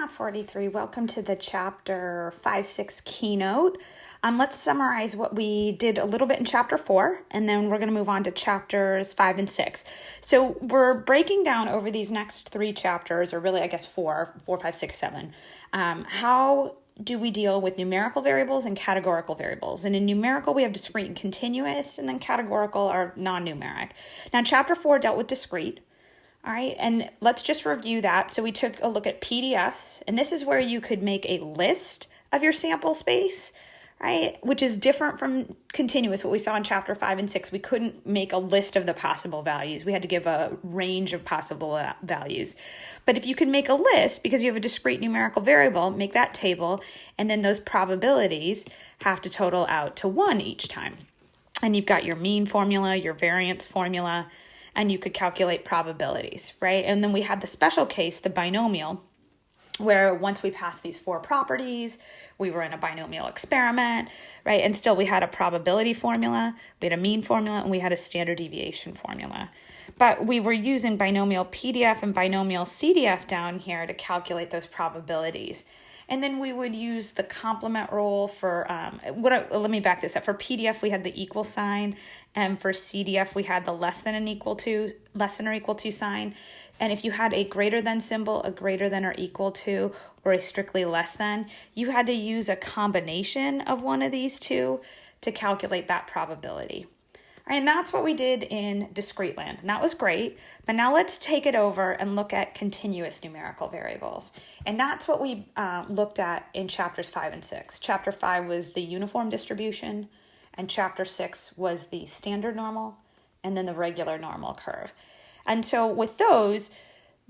Math 43. Welcome to the chapter 5 6 keynote. Um, let's summarize what we did a little bit in chapter 4, and then we're going to move on to chapters 5 and 6. So we're breaking down over these next three chapters, or really, I guess, four, four, five, six, seven. Um, how do we deal with numerical variables and categorical variables? And in numerical, we have discrete and continuous, and then categorical are non numeric. Now, chapter 4 dealt with discrete. All right, and let's just review that. So we took a look at PDFs, and this is where you could make a list of your sample space, right? Which is different from continuous, what we saw in chapter five and six. We couldn't make a list of the possible values. We had to give a range of possible uh, values. But if you can make a list, because you have a discrete numerical variable, make that table, and then those probabilities have to total out to one each time. And you've got your mean formula, your variance formula, and you could calculate probabilities, right? And then we had the special case, the binomial, where once we passed these four properties, we were in a binomial experiment, right? And still we had a probability formula, we had a mean formula, and we had a standard deviation formula. But we were using binomial PDF and binomial CDF down here to calculate those probabilities. And then we would use the complement rule for um, what? Let me back this up. For PDF, we had the equal sign, and for CDF, we had the less than and equal to, less than or equal to sign. And if you had a greater than symbol, a greater than or equal to, or a strictly less than, you had to use a combination of one of these two to calculate that probability. And that's what we did in discrete land. And that was great. But now let's take it over and look at continuous numerical variables. And that's what we uh, looked at in chapters five and six. Chapter five was the uniform distribution, and chapter six was the standard normal, and then the regular normal curve. And so with those,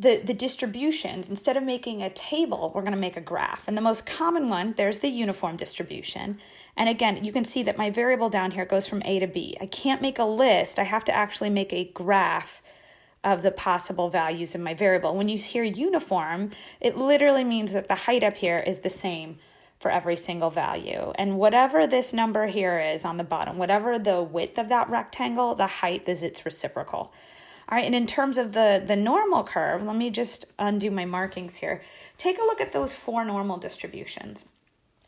the, the distributions, instead of making a table, we're going to make a graph. And the most common one, there's the uniform distribution. And again, you can see that my variable down here goes from A to B. I can't make a list. I have to actually make a graph of the possible values in my variable. When you hear uniform, it literally means that the height up here is the same for every single value. And whatever this number here is on the bottom, whatever the width of that rectangle, the height is its reciprocal. All right, and in terms of the, the normal curve, let me just undo my markings here. Take a look at those four normal distributions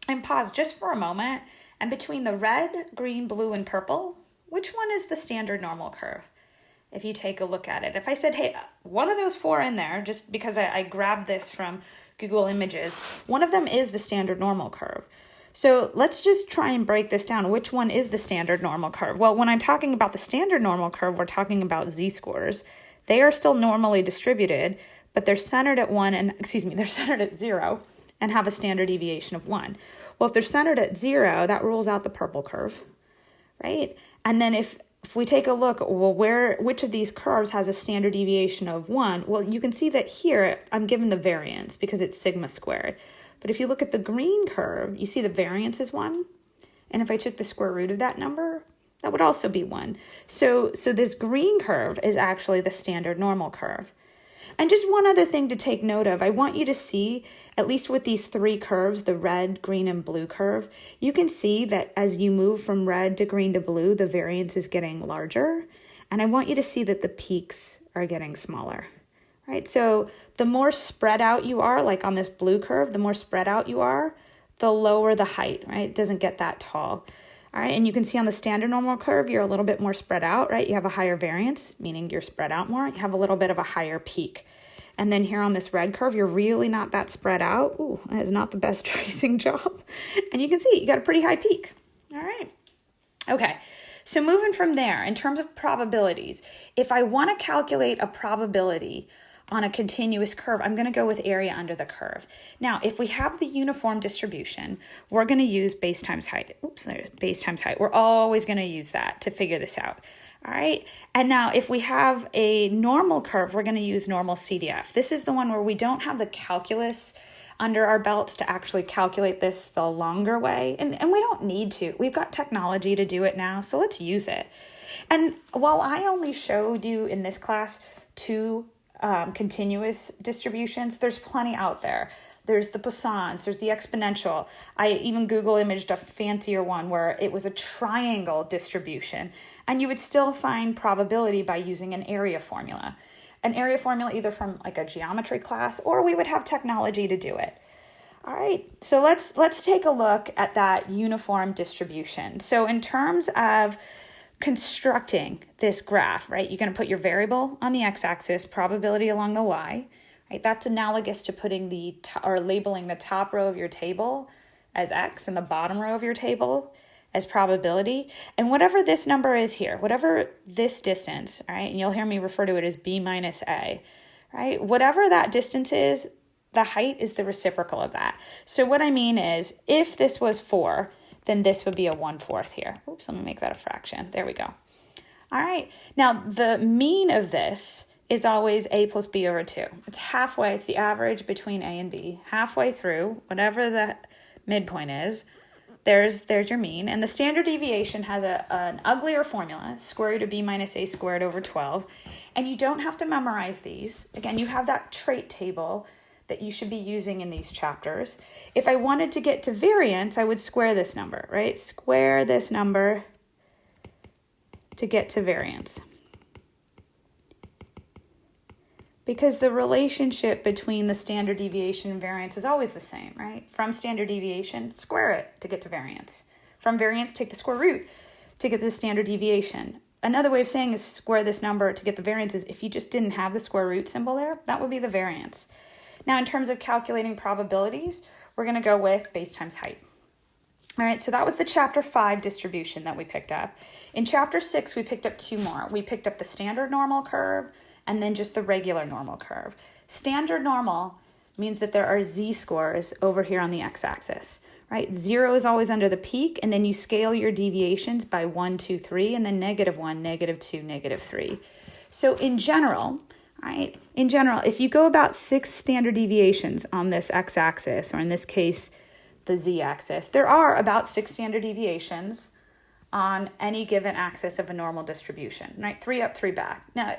and pause just for a moment. And between the red, green, blue, and purple, which one is the standard normal curve? If you take a look at it. If I said, hey, one of those four in there, just because I, I grabbed this from Google Images, one of them is the standard normal curve. So let's just try and break this down. Which one is the standard normal curve? Well, when I'm talking about the standard normal curve, we're talking about z-scores. They are still normally distributed, but they're centered at one and, excuse me, they're centered at zero and have a standard deviation of one. Well, if they're centered at zero, that rules out the purple curve, right? And then if if we take a look, well, where which of these curves has a standard deviation of one? Well, you can see that here I'm given the variance because it's sigma squared. But if you look at the green curve, you see the variance is 1. And if I took the square root of that number, that would also be 1. So, so this green curve is actually the standard normal curve. And just one other thing to take note of, I want you to see, at least with these three curves, the red, green, and blue curve, you can see that as you move from red to green to blue, the variance is getting larger. And I want you to see that the peaks are getting smaller right? So the more spread out you are, like on this blue curve, the more spread out you are, the lower the height, right? It doesn't get that tall. All right, and you can see on the standard normal curve, you're a little bit more spread out, right? You have a higher variance, meaning you're spread out more. You have a little bit of a higher peak. And then here on this red curve, you're really not that spread out. Ooh, that is not the best tracing job. And you can see you got a pretty high peak. All right. Okay, so moving from there, in terms of probabilities, if I want to calculate a probability on a continuous curve, I'm going to go with area under the curve. Now, if we have the uniform distribution, we're going to use base times height. Oops, base times height. We're always going to use that to figure this out. All right. And now if we have a normal curve, we're going to use normal CDF. This is the one where we don't have the calculus under our belts to actually calculate this the longer way. And, and we don't need to. We've got technology to do it now, so let's use it. And while I only showed you in this class two um, continuous distributions, there's plenty out there. There's the Poissons, there's the exponential. I even Google imaged a fancier one where it was a triangle distribution, and you would still find probability by using an area formula. an area formula either from like a geometry class or we would have technology to do it. All right, so let's let's take a look at that uniform distribution. So in terms of constructing this graph, right, you're going to put your variable on the x-axis, probability along the y, right? That's analogous to putting the or labeling the top row of your table as x and the bottom row of your table as probability. And whatever this number is here, whatever this distance, right, and you'll hear me refer to it as b minus a, right? Whatever that distance is, the height is the reciprocal of that. So what I mean is if this was 4, then this would be a 1 fourth here. Oops, let me make that a fraction. There we go. All right. Now, the mean of this is always a plus b over 2. It's halfway. It's the average between a and b. Halfway through, whatever the midpoint is, there's there's your mean. And the standard deviation has a, an uglier formula, square root of b minus a squared over 12. And you don't have to memorize these. Again, you have that trait table that you should be using in these chapters. If I wanted to get to variance, I would square this number, right? Square this number to get to variance. Because the relationship between the standard deviation and variance is always the same, right? From standard deviation, square it to get to variance. From variance, take the square root to get the standard deviation. Another way of saying is square this number to get the variance is if you just didn't have the square root symbol there, that would be the variance. Now, in terms of calculating probabilities, we're going to go with base times height. All right, so that was the chapter five distribution that we picked up. In chapter six, we picked up two more. We picked up the standard normal curve and then just the regular normal curve. Standard normal means that there are z-scores over here on the x-axis, right? Zero is always under the peak, and then you scale your deviations by one, two, three, and then negative one, negative two, negative three. So in general, right? In general, if you go about six standard deviations on this x-axis, or in this case, the z-axis, there are about six standard deviations on any given axis of a normal distribution, right? Three up, three back. Now,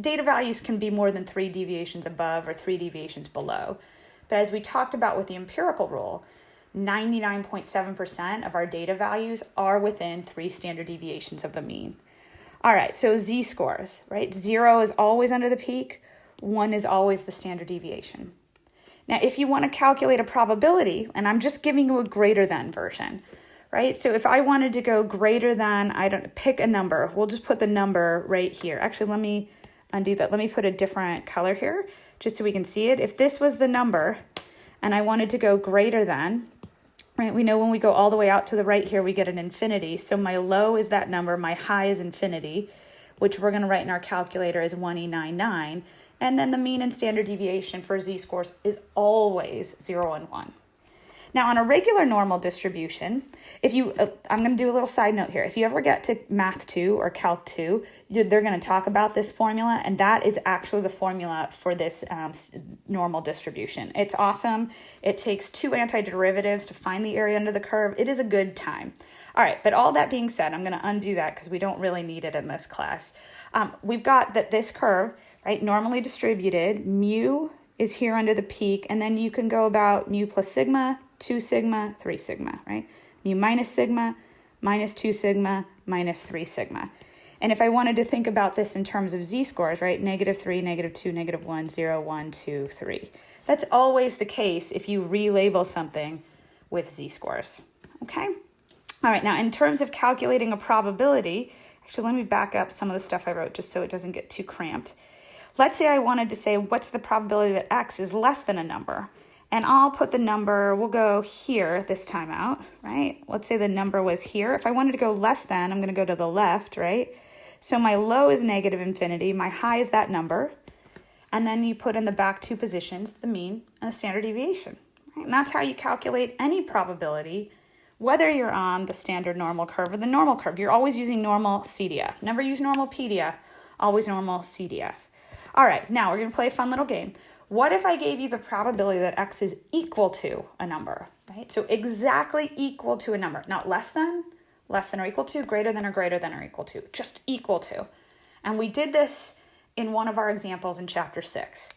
data values can be more than three deviations above or three deviations below. But as we talked about with the empirical rule, 99.7% of our data values are within three standard deviations of the mean. All right, so z scores, right? Zero is always under the peak, one is always the standard deviation. Now, if you want to calculate a probability, and I'm just giving you a greater than version, right? So if I wanted to go greater than, I don't pick a number, we'll just put the number right here. Actually, let me undo that. Let me put a different color here just so we can see it. If this was the number and I wanted to go greater than, right? We know when we go all the way out to the right here, we get an infinity. So my low is that number, my high is infinity, which we're gonna write in our calculator as 1E99. And then the mean and standard deviation for z-scores is always zero and one. Now, on a regular normal distribution, if you, uh, I'm going to do a little side note here. If you ever get to Math 2 or Calc 2, they're going to talk about this formula, and that is actually the formula for this um, normal distribution. It's awesome. It takes two antiderivatives to find the area under the curve. It is a good time. All right, but all that being said, I'm going to undo that because we don't really need it in this class. Um, we've got that this curve, right, normally distributed, mu is here under the peak, and then you can go about mu plus sigma 2 sigma, 3 sigma, right? Mu minus sigma, minus 2 sigma, minus 3 sigma. And if I wanted to think about this in terms of z-scores, right, negative 3, negative 2, negative 1, 0, 1, 2, 3. That's always the case if you relabel something with z-scores, okay? All right, now in terms of calculating a probability, actually let me back up some of the stuff I wrote just so it doesn't get too cramped. Let's say I wanted to say what's the probability that x is less than a number and I'll put the number, we'll go here this time out, right? Let's say the number was here. If I wanted to go less than, I'm going to go to the left, right? So my low is negative infinity, my high is that number, and then you put in the back two positions, the mean and the standard deviation. Right? And that's how you calculate any probability, whether you're on the standard normal curve or the normal curve. You're always using normal CDF. Never use normal PDF, always normal CDF. All right, now we're going to play a fun little game. What if I gave you the probability that x is equal to a number, right? So exactly equal to a number, not less than, less than or equal to, greater than or greater than or equal to, just equal to. And we did this in one of our examples in chapter six.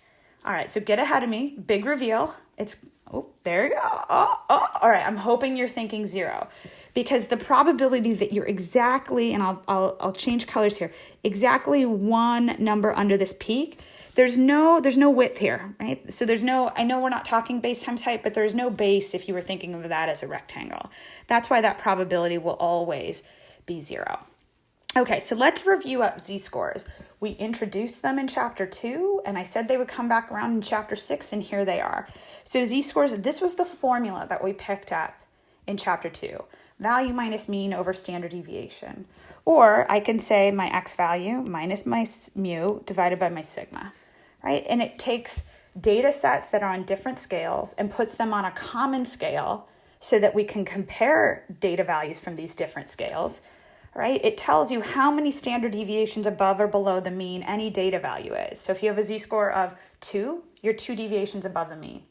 All right, so get ahead of me, big reveal. It's, oh, there you go. Oh, oh. All right, I'm hoping you're thinking zero because the probability that you're exactly, and I'll, I'll, I'll change colors here, exactly one number under this peak, there's no there's no width here, right? So there's no, I know we're not talking base times height, but there's no base if you were thinking of that as a rectangle. That's why that probability will always be zero. Okay, so let's review up z-scores. We introduced them in chapter two, and I said they would come back around in chapter six, and here they are. So z-scores, this was the formula that we picked up in chapter two value minus mean over standard deviation. Or I can say my x value minus my mu divided by my sigma, right? And it takes data sets that are on different scales and puts them on a common scale so that we can compare data values from these different scales, right? It tells you how many standard deviations above or below the mean any data value is. So if you have a z-score of 2, you're 2 deviations above the mean,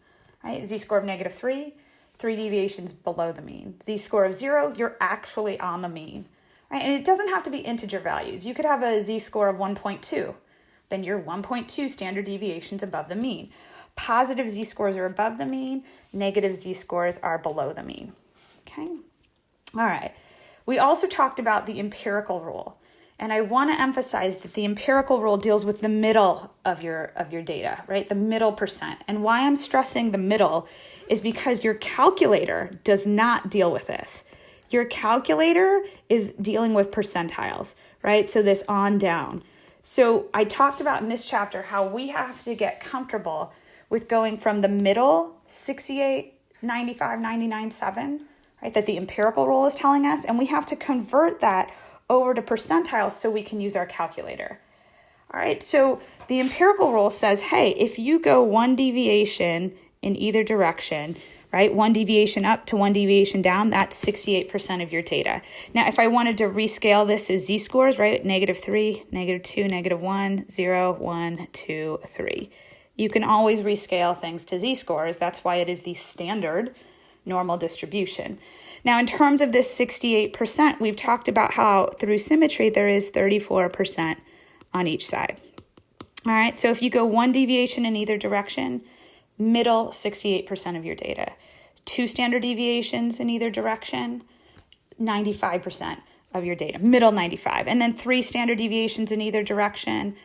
right? Z-score of negative 3, three deviations below the mean. Z-score of zero, you're actually on the mean. Right? And it doesn't have to be integer values. You could have a z-score of 1.2. Then you're 1.2 standard deviations above the mean. Positive z-scores are above the mean. Negative z-scores are below the mean. Okay? All right. We also talked about the empirical rule. And I want to emphasize that the empirical rule deals with the middle of your of your data, right? The middle percent. And why I'm stressing the middle is because your calculator does not deal with this. Your calculator is dealing with percentiles, right? So this on down. So I talked about in this chapter how we have to get comfortable with going from the middle 68, 95, 99, 7, right? That the empirical rule is telling us. And we have to convert that over to percentiles so we can use our calculator. All right, so the empirical rule says, hey, if you go one deviation in either direction, right? One deviation up to one deviation down, that's 68% of your data. Now, if I wanted to rescale this as z-scores, right? Negative 3, negative 2, negative 1, 0, 1, 2, 3. You can always rescale things to z-scores. That's why it is the standard normal distribution. Now, in terms of this 68%, we've talked about how through symmetry there is 34% on each side. All right, so if you go one deviation in either direction, middle 68% of your data. Two standard deviations in either direction, 95% of your data, middle 95. And then three standard deviations in either direction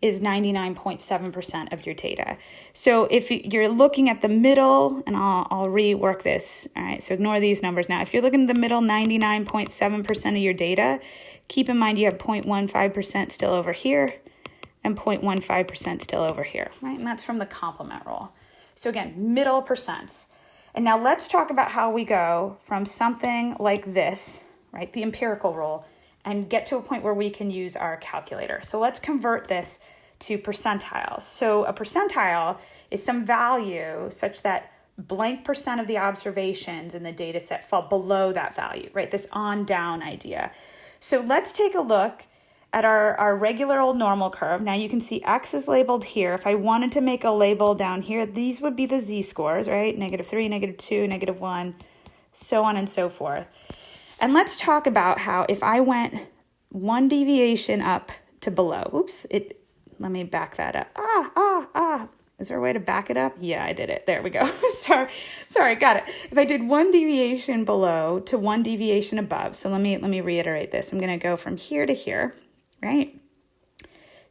is 99.7% of your data. So if you're looking at the middle, and I'll, I'll rework this, all right, so ignore these numbers now. If you're looking at the middle 99.7% of your data, keep in mind you have 0.15% still over here and 0.15% still over here, right? And that's from the complement rule. So again, middle percents. And now let's talk about how we go from something like this, right, the empirical rule, and get to a point where we can use our calculator. So let's convert this to percentiles. So a percentile is some value such that blank percent of the observations in the data set fall below that value, right? This on down idea. So let's take a look at our, our regular old normal curve. Now you can see X is labeled here. If I wanted to make a label down here, these would be the z-scores, right? Negative 3, negative 2, negative 1, so on and so forth. And let's talk about how if I went one deviation up to below, oops, it, let me back that up. Ah, ah, ah. Is there a way to back it up? Yeah, I did it. There we go. sorry, sorry, got it. If I did one deviation below to one deviation above, so let me let me reiterate this. I'm going to go from here to here right?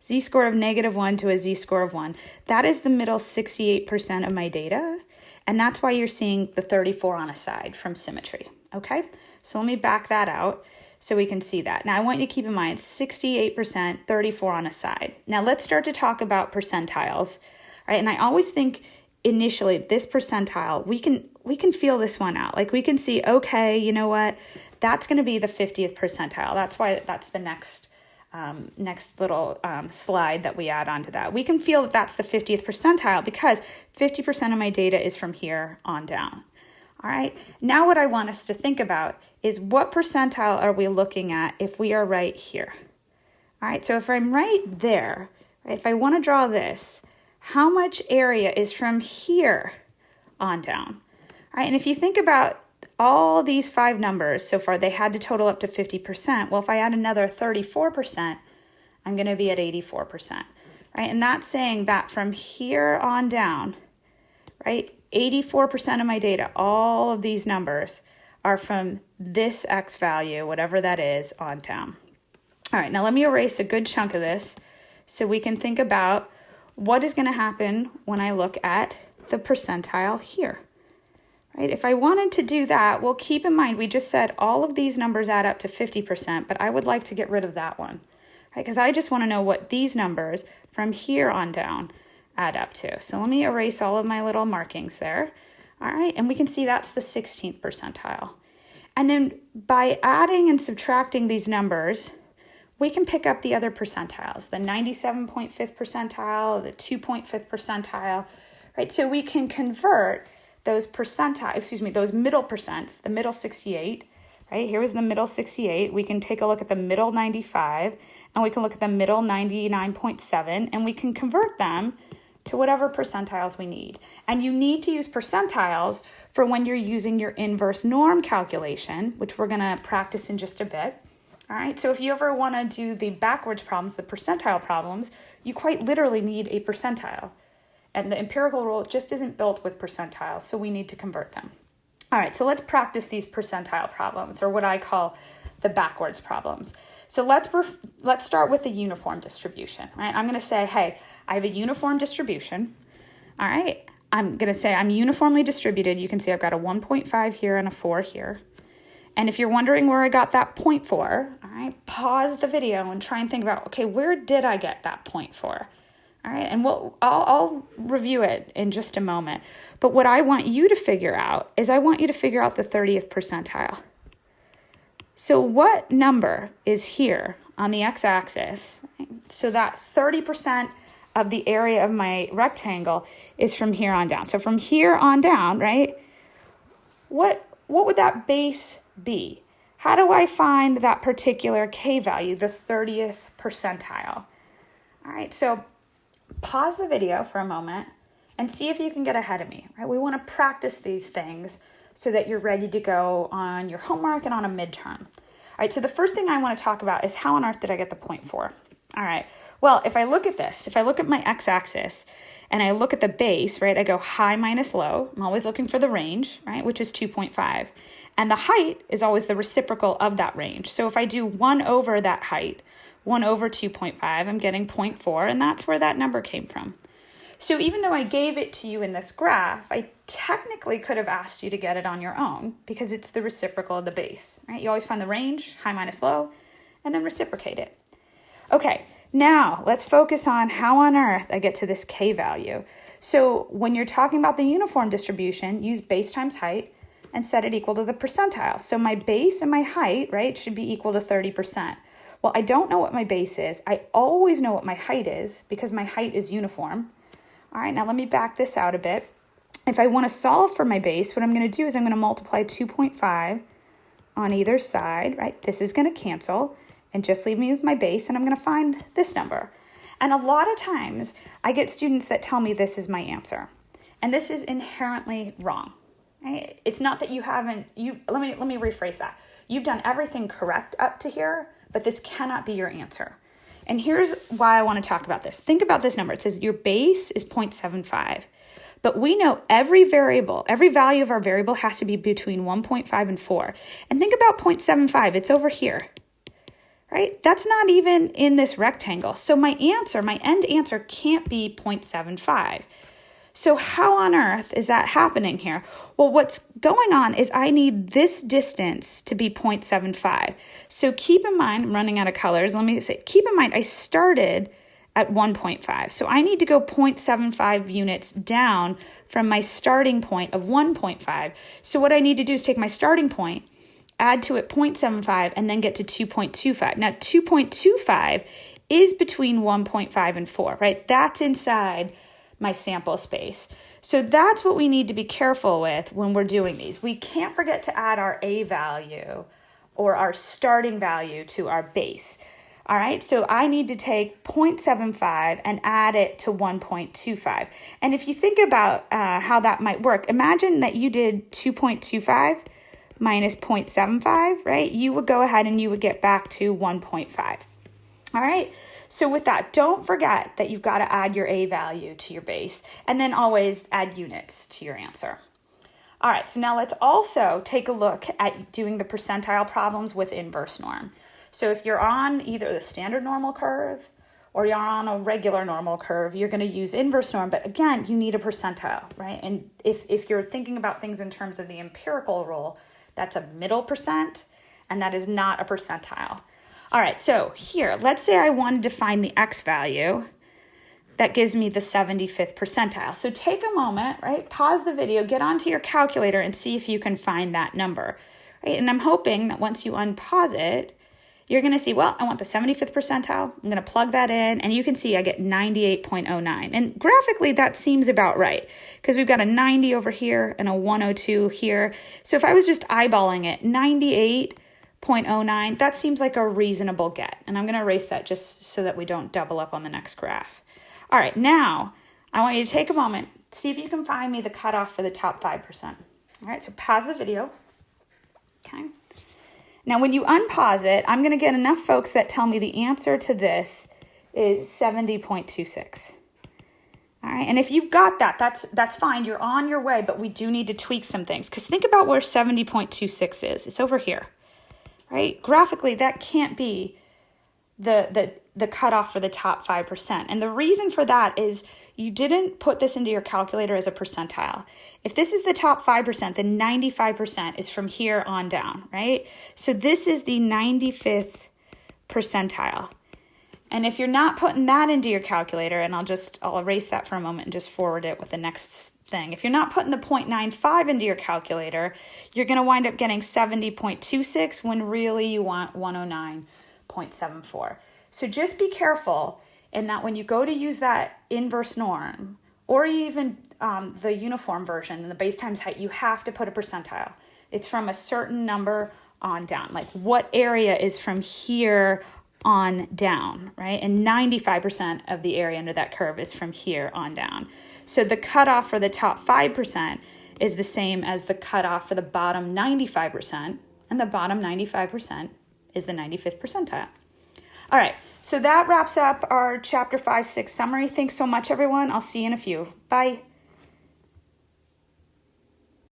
Z-score of negative 1 to a z-score of 1. That is the middle 68% of my data, and that's why you're seeing the 34 on a side from symmetry, okay? So let me back that out so we can see that. Now I want you to keep in mind 68%, 34 on a side. Now let's start to talk about percentiles, right? And I always think initially this percentile, we can we can feel this one out. Like we can see, okay, you know what? That's going to be the 50th percentile. That's why that's the next um, next little um, slide that we add onto that. We can feel that that's the 50th percentile because 50% of my data is from here on down. All right, now what I want us to think about is what percentile are we looking at if we are right here? All right, so if I'm right there, right, if I want to draw this, how much area is from here on down? All right, and if you think about all these five numbers so far, they had to total up to 50%. Well, if I add another 34%, I'm going to be at 84%, right? And that's saying that from here on down, right, 84% of my data, all of these numbers, are from this x value, whatever that is, on down. All right, now let me erase a good chunk of this so we can think about what is going to happen when I look at the percentile here. Right? If I wanted to do that, well, keep in mind we just said all of these numbers add up to 50%, but I would like to get rid of that one. Right? Because I just want to know what these numbers from here on down add up to. So let me erase all of my little markings there. All right, and we can see that's the 16th percentile. And then by adding and subtracting these numbers, we can pick up the other percentiles, the 97.5th percentile, the 2.5th percentile, right? So we can convert those percentile, excuse me, those middle percents, the middle 68, right? Here was the middle 68. We can take a look at the middle 95 and we can look at the middle 99.7 and we can convert them to whatever percentiles we need. And you need to use percentiles for when you're using your inverse norm calculation, which we're going to practice in just a bit. All right, so if you ever want to do the backwards problems, the percentile problems, you quite literally need a percentile. And the empirical rule just isn't built with percentiles, so we need to convert them. All right, so let's practice these percentile problems, or what I call the backwards problems. So let's let's start with the uniform distribution. Right, I'm going to say, hey, I have a uniform distribution. All right, I'm going to say I'm uniformly distributed. You can see I've got a 1.5 here and a 4 here. And if you're wondering where I got that point for, all right, pause the video and try and think about, okay, where did I get that point for? All right, and we'll I'll, I'll review it in just a moment. But what I want you to figure out is I want you to figure out the 30th percentile. So what number is here on the x-axis? So that 30% of the area of my rectangle is from here on down. So from here on down, right? What what would that base be? How do I find that particular k value, the 30th percentile? All right, so pause the video for a moment and see if you can get ahead of me, right? We want to practice these things so that you're ready to go on your homework and on a midterm. All right, so the first thing I want to talk about is how on earth did I get the point for? All right, well, if I look at this, if I look at my x-axis and I look at the base, right, I go high minus low. I'm always looking for the range, right, which is 2.5. And the height is always the reciprocal of that range. So if I do 1 over that height, 1 over 2.5, I'm getting 0.4, and that's where that number came from. So even though I gave it to you in this graph, I technically could have asked you to get it on your own because it's the reciprocal of the base, right? You always find the range, high minus low, and then reciprocate it. Okay, now let's focus on how on earth I get to this k value. So when you're talking about the uniform distribution, use base times height and set it equal to the percentile. So my base and my height, right, should be equal to 30%. Well, I don't know what my base is. I always know what my height is because my height is uniform. All right, now let me back this out a bit. If I want to solve for my base, what I'm going to do is I'm going to multiply 2.5 on either side, right? This is going to cancel and just leave me with my base and I'm going to find this number. And a lot of times I get students that tell me this is my answer. And this is inherently wrong. Right? It's not that you haven't you let me let me rephrase that. You've done everything correct up to here, but this cannot be your answer. And here's why I want to talk about this. Think about this number. It says your base is 0.75. But we know every variable, every value of our variable has to be between 1.5 and 4. And think about 0.75. It's over here. Right? That's not even in this rectangle. So my answer, my end answer can't be 0.75. So, how on earth is that happening here? Well, what's going on is I need this distance to be 0.75. So, keep in mind, I'm running out of colors. Let me say, keep in mind, I started at 1.5. So, I need to go 0.75 units down from my starting point of 1.5. So, what I need to do is take my starting point, add to it 0.75, and then get to 2.25. Now, 2.25 is between 1.5 and 4, right? That's inside my sample space. So that's what we need to be careful with when we're doing these. We can't forget to add our A value or our starting value to our base. All right, so I need to take 0.75 and add it to 1.25. And if you think about uh, how that might work, imagine that you did 2.25 minus 0.75, right? You would go ahead and you would get back to 1.5. All right, So with that, don't forget that you've got to add your A value to your base and then always add units to your answer. All right, so now let's also take a look at doing the percentile problems with inverse norm. So if you're on either the standard normal curve or you're on a regular normal curve, you're going to use inverse norm. But again, you need a percentile, right? And if, if you're thinking about things in terms of the empirical rule, that's a middle percent, and that is not a percentile. All right, so here, let's say I wanted to find the x value. That gives me the 75th percentile. So take a moment, right? Pause the video, get onto your calculator, and see if you can find that number. Right? And I'm hoping that once you unpause it, you're going to see, well, I want the 75th percentile. I'm going to plug that in, and you can see I get 98.09. And graphically, that seems about right because we've got a 90 over here and a 102 here. So if I was just eyeballing it, 98.09, that seems like a reasonable get. And I'm going to erase that just so that we don't double up on the next graph. All right, now I want you to take a moment, see if you can find me the cutoff for the top 5%. All right, so pause the video. Okay. Now, when you unpause it, I'm going to get enough folks that tell me the answer to this is 70.26. All right, and if you've got that, that's that's fine. You're on your way, but we do need to tweak some things because think about where 70.26 is. It's over here, right? Graphically, that can't be the the the cutoff for the top 5%. And the reason for that is you didn't put this into your calculator as a percentile. If this is the top 5%, then 95% is from here on down, right? So this is the 95th percentile. And if you're not putting that into your calculator, and I'll just, I'll erase that for a moment and just forward it with the next thing. If you're not putting the 0.95 into your calculator, you're going to wind up getting 70.26 when really you want 109.74. So just be careful in that when you go to use that inverse norm or even um, the uniform version and the base times height, you have to put a percentile. It's from a certain number on down. Like what area is from here on down, right? And 95% of the area under that curve is from here on down. So the cutoff for the top 5% is the same as the cutoff for the bottom 95%, and the bottom 95% is the 95th percentile. All right, so that wraps up our chapter 5 6 summary. Thanks so much, everyone. I'll see you in a few. Bye.